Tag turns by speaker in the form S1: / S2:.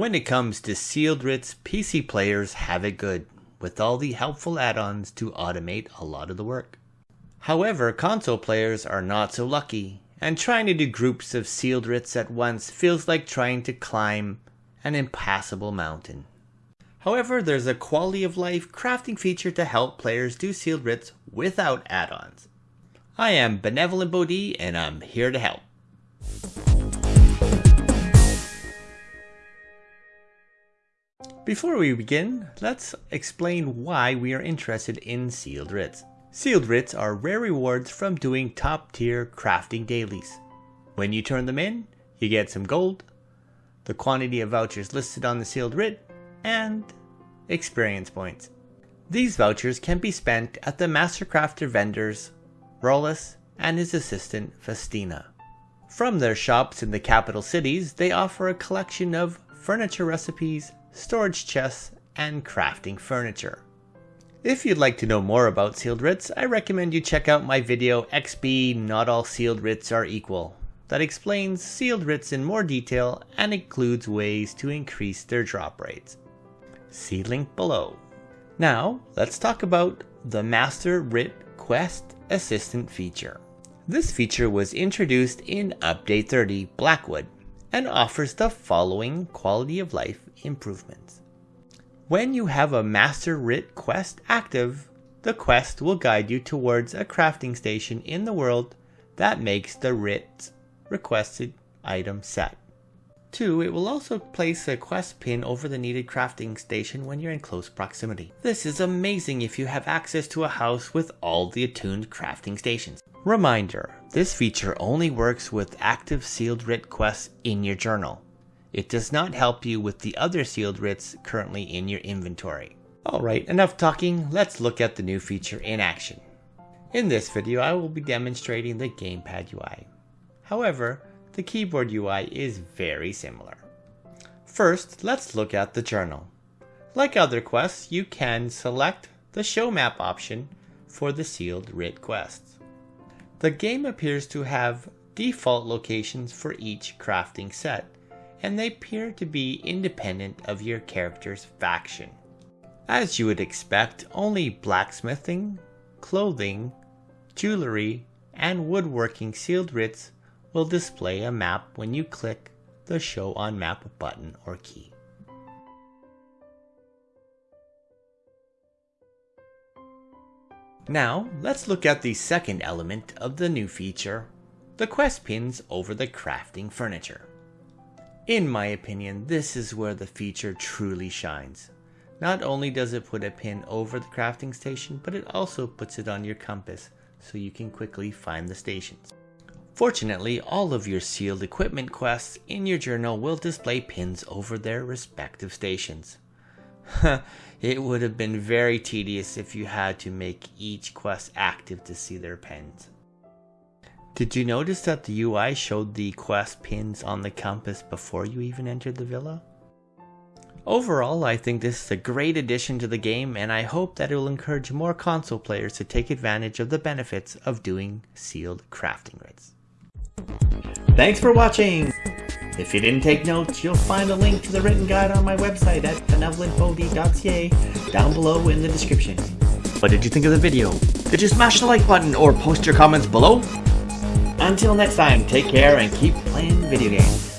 S1: When it comes to sealed writs, PC players have it good, with all the helpful add-ons to automate a lot of the work. However, console players are not so lucky, and trying to do groups of sealed writs at once feels like trying to climb an impassable mountain. However, there's a quality of life crafting feature to help players do sealed writs without add-ons. I am Benevolent Bodhi and I'm here to help. Before we begin, let's explain why we are interested in sealed writs. Sealed writs are rare rewards from doing top tier crafting dailies. When you turn them in, you get some gold, the quantity of vouchers listed on the sealed writ, and experience points. These vouchers can be spent at the Mastercrafter vendors, Rolis and his assistant Faustina. From their shops in the capital cities, they offer a collection of furniture recipes, storage chests, and crafting furniture. If you'd like to know more about sealed writs, I recommend you check out my video XP Not All Sealed Writs Are Equal that explains sealed writs in more detail and includes ways to increase their drop rates. See link below. Now, let's talk about the Master Writ Quest Assistant feature. This feature was introduced in Update 30 Blackwood and offers the following quality of life improvements. When you have a Master Writ quest active, the quest will guide you towards a crafting station in the world that makes the writ requested item set. 2. It will also place a quest pin over the needed crafting station when you're in close proximity. This is amazing if you have access to a house with all the attuned crafting stations. Reminder, this feature only works with active sealed writ quests in your journal. It does not help you with the other sealed writs currently in your inventory. Alright, enough talking, let's look at the new feature in action. In this video I will be demonstrating the gamepad UI. However, the keyboard UI is very similar. First, let's look at the journal. Like other quests, you can select the show map option for the sealed writ quests. The game appears to have default locations for each crafting set, and they appear to be independent of your character's faction. As you would expect, only blacksmithing, clothing, jewelry, and woodworking sealed writs will display a map when you click the Show on Map button or key. Now, let's look at the second element of the new feature, the quest pins over the crafting furniture. In my opinion, this is where the feature truly shines. Not only does it put a pin over the crafting station, but it also puts it on your compass so you can quickly find the stations. Fortunately, all of your sealed equipment quests in your journal will display pins over their respective stations. it would have been very tedious if you had to make each quest active to see their pins. Did you notice that the UI showed the quest pins on the compass before you even entered the villa? Overall, I think this is a great addition to the game and I hope that it will encourage more console players to take advantage of the benefits of doing sealed crafting writs. Thanks for watching! If you didn't take notes, you'll find a link to the written guide on my website at benevolentbodhi.ca down below in the description. What did you think of the video? Did you smash the like button or post your comments below? Until next time, take care and keep playing video games.